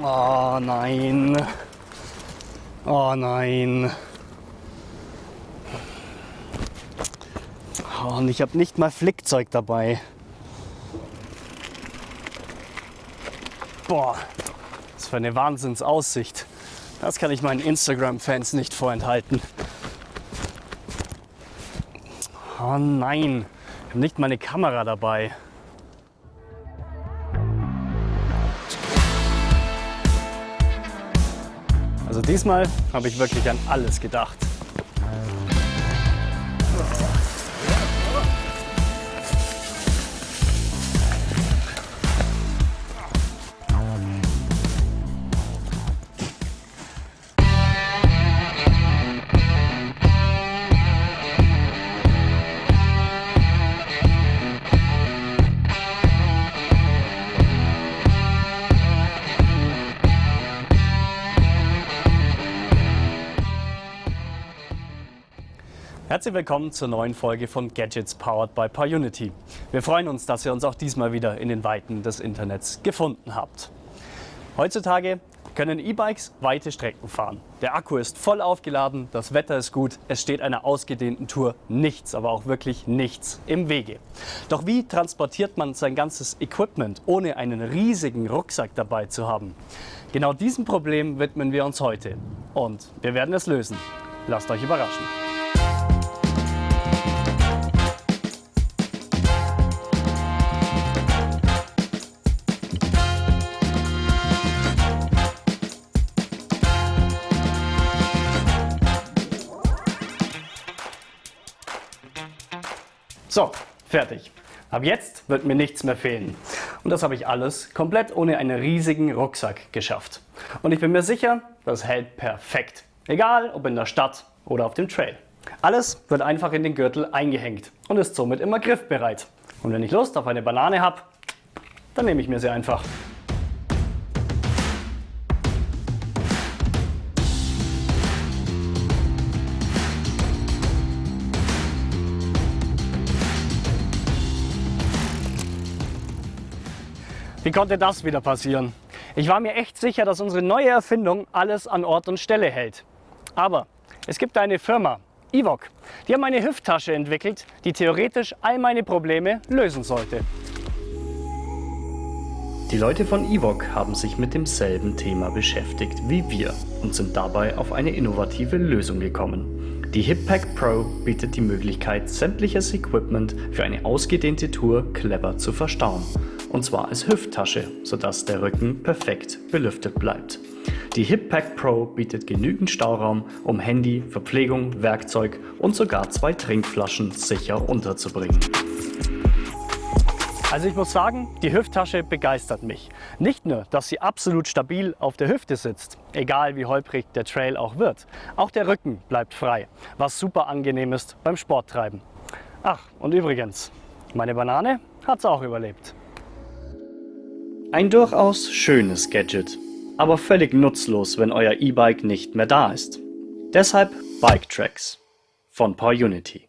Oh nein. Oh nein. Oh, und ich habe nicht mal Flickzeug dabei. Boah, was für eine Wahnsinnsaussicht. Das kann ich meinen Instagram-Fans nicht vorenthalten. Oh nein, ich habe nicht meine Kamera dabei. Also diesmal habe ich wirklich an alles gedacht. Herzlich willkommen zur neuen Folge von Gadgets Powered by PyUnity. Wir freuen uns, dass ihr uns auch diesmal wieder in den Weiten des Internets gefunden habt. Heutzutage können E-Bikes weite Strecken fahren. Der Akku ist voll aufgeladen, das Wetter ist gut, es steht einer ausgedehnten Tour nichts, aber auch wirklich nichts im Wege. Doch wie transportiert man sein ganzes Equipment, ohne einen riesigen Rucksack dabei zu haben? Genau diesem Problem widmen wir uns heute und wir werden es lösen. Lasst euch überraschen. So, fertig. Ab jetzt wird mir nichts mehr fehlen. Und das habe ich alles komplett ohne einen riesigen Rucksack geschafft. Und ich bin mir sicher, das hält perfekt. Egal, ob in der Stadt oder auf dem Trail. Alles wird einfach in den Gürtel eingehängt und ist somit immer griffbereit. Und wenn ich Lust auf eine Banane habe, dann nehme ich mir sie einfach. Wie konnte das wieder passieren? Ich war mir echt sicher, dass unsere neue Erfindung alles an Ort und Stelle hält. Aber es gibt eine Firma, Evoc, die haben eine Hüfttasche entwickelt, die theoretisch all meine Probleme lösen sollte. Die Leute von Evoc haben sich mit demselben Thema beschäftigt wie wir und sind dabei auf eine innovative Lösung gekommen. Die HipPack Pro bietet die Möglichkeit, sämtliches Equipment für eine ausgedehnte Tour clever zu verstauen und zwar als Hüfttasche, sodass der Rücken perfekt belüftet bleibt. Die HipPack Pro bietet genügend Stauraum, um Handy, Verpflegung, Werkzeug und sogar zwei Trinkflaschen sicher unterzubringen. Also ich muss sagen, die Hüfttasche begeistert mich. Nicht nur, dass sie absolut stabil auf der Hüfte sitzt, egal wie holprig der Trail auch wird. Auch der Rücken bleibt frei, was super angenehm ist beim Sporttreiben. Ach, und übrigens, meine Banane hat's auch überlebt. Ein durchaus schönes Gadget, aber völlig nutzlos, wenn euer E-Bike nicht mehr da ist. Deshalb Bike Tracks von PowerUnity.